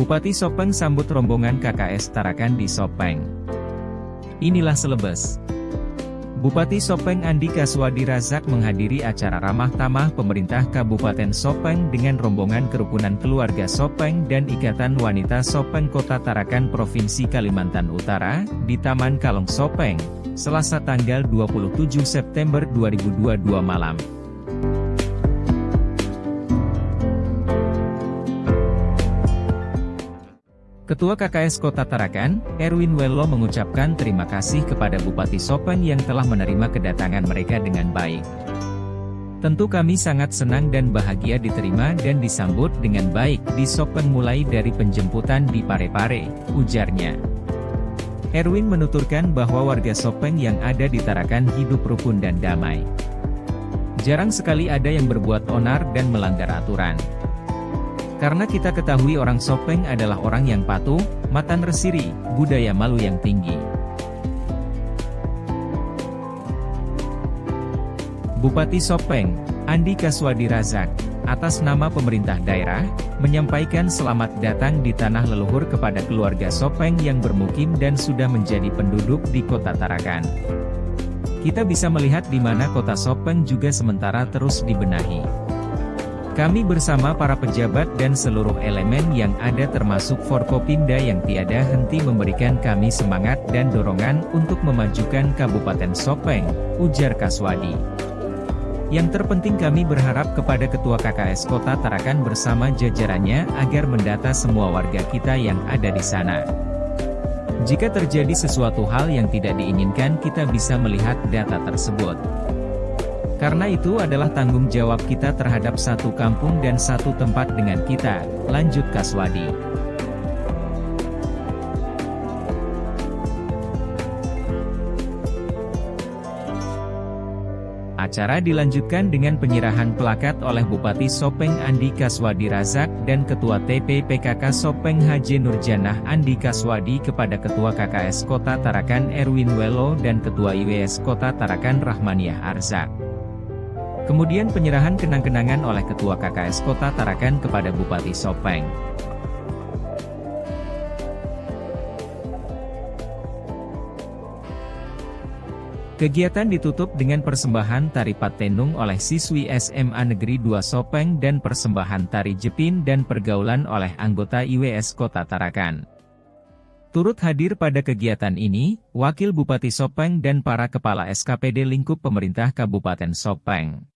Bupati Sopeng sambut rombongan KKS Tarakan di Sopeng. Inilah selebes. Bupati Sopeng Andi Kaswadi Razak menghadiri acara ramah tamah pemerintah Kabupaten Sopeng dengan rombongan kerukunan keluarga Sopeng dan Ikatan Wanita Sopeng Kota Tarakan Provinsi Kalimantan Utara, di Taman Kalong Sopeng, Selasa tanggal 27 September 2022 malam. Ketua KKS Kota Tarakan, Erwin Wello mengucapkan terima kasih kepada Bupati Sopeng yang telah menerima kedatangan mereka dengan baik. Tentu kami sangat senang dan bahagia diterima dan disambut dengan baik di Sopeng mulai dari penjemputan di Parepare, ujarnya. Erwin menuturkan bahwa warga Sopeng yang ada di Tarakan hidup rukun dan damai. Jarang sekali ada yang berbuat onar dan melanggar aturan. Karena kita ketahui orang Sopeng adalah orang yang patuh, matan resiri, budaya malu yang tinggi. Bupati Sopeng, Andi Kaswadi Razak, atas nama pemerintah daerah, menyampaikan selamat datang di tanah leluhur kepada keluarga Sopeng yang bermukim dan sudah menjadi penduduk di kota Tarakan. Kita bisa melihat di mana kota Sopeng juga sementara terus dibenahi. Kami bersama para pejabat dan seluruh elemen yang ada termasuk Forkopimda yang tiada henti memberikan kami semangat dan dorongan untuk memajukan Kabupaten Sopeng, ujar Kaswadi. Yang terpenting kami berharap kepada Ketua KKS Kota Tarakan bersama jajarannya agar mendata semua warga kita yang ada di sana. Jika terjadi sesuatu hal yang tidak diinginkan kita bisa melihat data tersebut. Karena itu adalah tanggung jawab kita terhadap satu kampung dan satu tempat dengan kita, lanjut Kaswadi. Acara dilanjutkan dengan penyerahan plakat oleh Bupati Sopeng Andi Kaswadi Razak dan Ketua TPPKK Sopeng Haji Nurjanah Andi Kaswadi kepada Ketua KKS Kota Tarakan Erwin Welo dan Ketua IWS Kota Tarakan Rahmaniah Arzak. Kemudian penyerahan kenang-kenangan oleh Ketua KKS Kota Tarakan kepada Bupati Sopeng. Kegiatan ditutup dengan persembahan tari patenung oleh siswi SMA Negeri 2 Sopeng dan persembahan tari jepin dan pergaulan oleh anggota IWS Kota Tarakan. Turut hadir pada kegiatan ini, Wakil Bupati Sopeng dan para kepala SKPD lingkup pemerintah Kabupaten Sopeng.